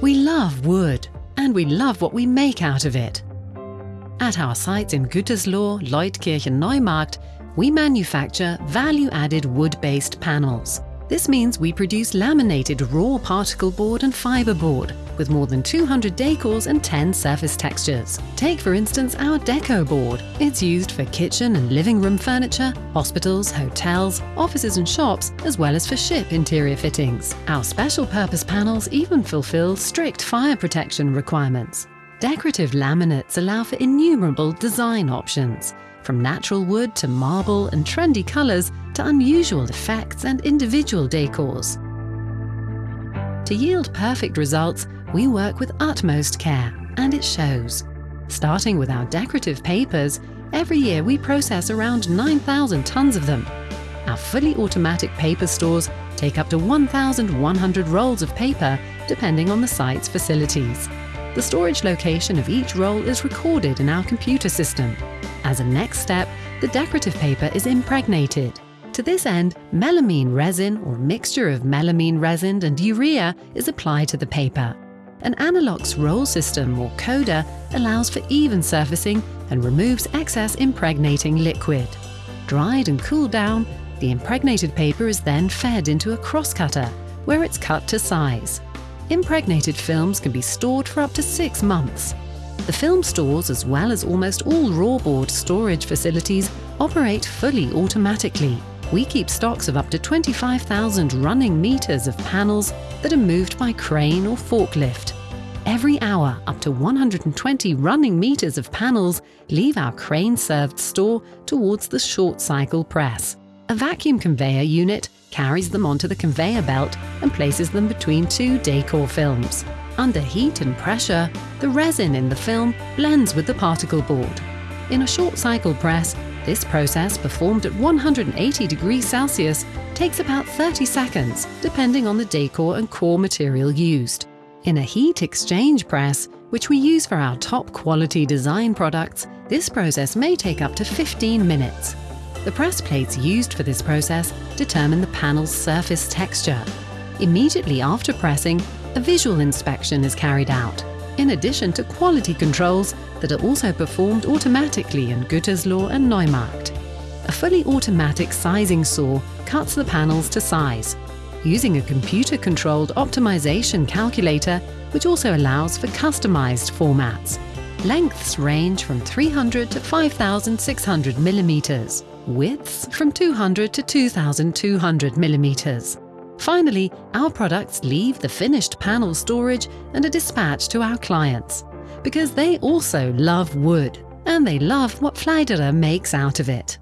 We love wood, and we love what we make out of it. At our sites in Gütersloh, Leutkirchen, Neumarkt, we manufacture value-added wood-based panels. This means we produce laminated raw particle board and fibre board with more than 200 decors and 10 surface textures. Take for instance our Deco board. It's used for kitchen and living room furniture, hospitals, hotels, offices and shops, as well as for ship interior fittings. Our special purpose panels even fulfill strict fire protection requirements. Decorative laminates allow for innumerable design options, from natural wood to marble and trendy colours to unusual effects and individual decors. To yield perfect results, we work with utmost care, and it shows. Starting with our decorative papers, every year we process around 9,000 tonnes of them. Our fully automatic paper stores take up to 1,100 rolls of paper, depending on the site's facilities. The storage location of each roll is recorded in our computer system. As a next step, the decorative paper is impregnated. To this end, melamine resin or mixture of melamine resin and urea is applied to the paper. An Anilox roll system or coder allows for even surfacing and removes excess impregnating liquid. Dried and cooled down, the impregnated paper is then fed into a crosscutter, where it's cut to size. Impregnated films can be stored for up to six months. The film stores, as well as almost all raw board storage facilities, operate fully automatically. We keep stocks of up to 25,000 running meters of panels that are moved by crane or forklift. Every hour, up to 120 running meters of panels leave our crane-served store towards the short cycle press. A vacuum conveyor unit carries them onto the conveyor belt and places them between two decor films. Under heat and pressure, the resin in the film blends with the particle board. In a short cycle press, this process, performed at 180 degrees Celsius, takes about 30 seconds, depending on the decor and core material used. In a heat exchange press, which we use for our top quality design products, this process may take up to 15 minutes. The press plates used for this process determine the panel's surface texture. Immediately after pressing, a visual inspection is carried out, in addition to quality controls that are also performed automatically in Gütersloh and Neumarkt. A fully automatic sizing saw cuts the panels to size, using a computer-controlled optimization calculator which also allows for customized formats. Lengths range from 300 to 5,600 millimeters widths from 200 to 2200 millimeters. Finally, our products leave the finished panel storage and are dispatched to our clients because they also love wood and they love what Pfleiderer makes out of it.